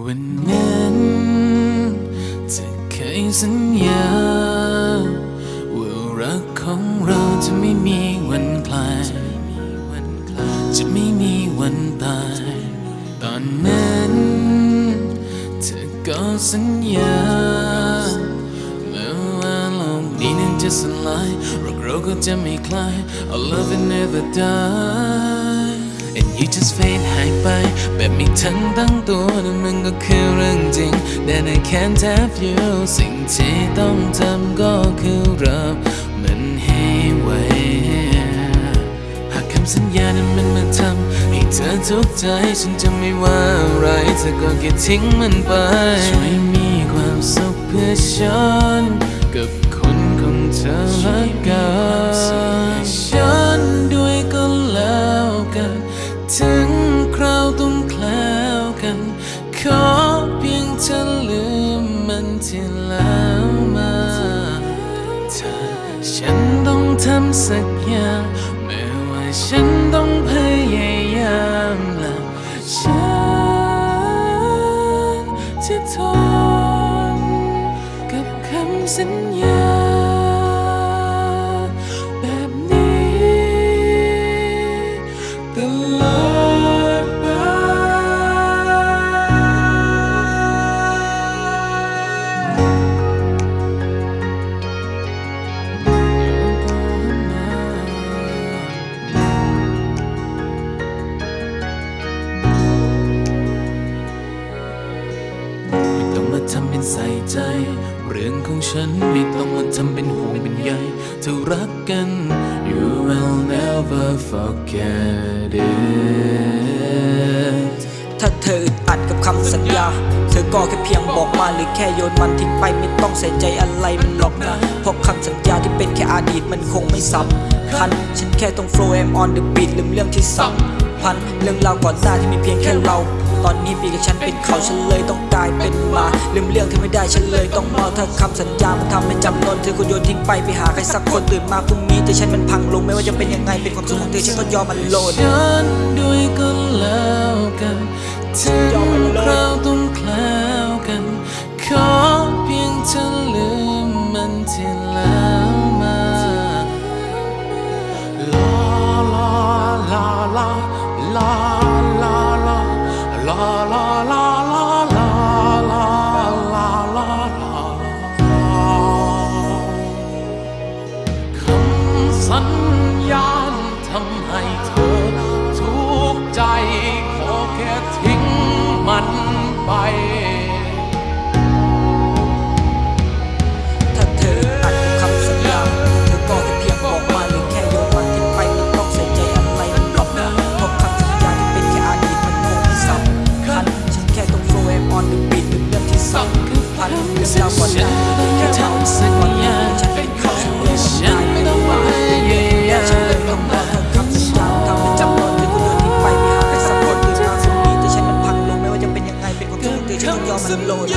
วันนั้นเธอเคยสัญญา ว่ารักของเราจะไม่มีวันคลาย จะไม่มีวันตาย ตอนนั้นเธอก็สัญญาแม้ว่าโลกนี้นั้นจะสลายรักเราก็จะไม่คลาย Our love will never die and you just fade หายไป แบบไม่ทันตั้งตัวนั่นมันก็คือเรื่องจริง That I can't have you สิ่งที่ต้องทำก็คือรับมันให้ไวหากคำสัญญานั้นมันมาทำให้เธอทุกข์ใจ ฉันจะไม่ว่าอะไรเธอก็แค่ทิ้งมันไป ช่วยมีความสุขเพื่อฉันกับคนของเธอละกัน น ขอเพียงเธอลืมมันที่แล้วมาเธอฉันต้องทำสักอย่างแม้ว่าฉันต้องพยายามและฉันจะทนกับคำสัญญา ใส่ใจ เรื่องของฉันไม่ต้องมาทำเป็นห่วงเป็นใยเธอรักกัน you will never forget it ถ้าเธออึดอัดกับคำสัญญา เธอก็แค่เพียงบอกมาหรือแค่โยนมันทิ้งไปไม่ต้องใส่ใจอะไรมันหรอกนะ เพราะคำสัญญาที่เป็นแค่อดีตมันคงไม่สำคัญ ฉันแค่ต้อง flow am on the beat ลืมเรื่องที่สำคัญเรื่องราวก่อนหน้าที่มีเพียงแค่เรา ตอนนี้ปีกับฉันเป็นเขาฉันเลยต้องกลายเป็นหมาลืมเรื่องที่ไม่ได้ฉันเลยต้องเมาถ้าคำสัญญามันทำให้จำนนเธอก็โยนทิ้งไปไปหาใครสักคนตื่นมาพรุ่งนี้แต่ฉันมันพังลงไม่ว่าจะเป็นยังไงเป็นความสุขของเธอฉันก็ยอมมันโหลดฉันด้วยก็แล้วกันถึงคราวต้องแคล้วกันขอเพียงเธอลืมมันทีล้ว ญาณทำให้เธอ ทุกข์ใจ ขอแค่ทิ้งมันไป ถ้าเธออัดกับคำสัญญาเธอก็แค่เพียงบอกมาหรือแค่โยนมันทิ้งไปไม่ต้องใส่ใจอะไรมันหรอกนะเพราะคำสัญญาที่เป็นแค่อดีตมันคงไม่สำคัญฉันแค่ต้อง flow am on the beat ลืมเรื่องที่สำคัญเรื่องราวก่อนหน้าที่แค่เราก่อนหน้าที่ฉันเป็นเขา trường thì không cho mình lùi.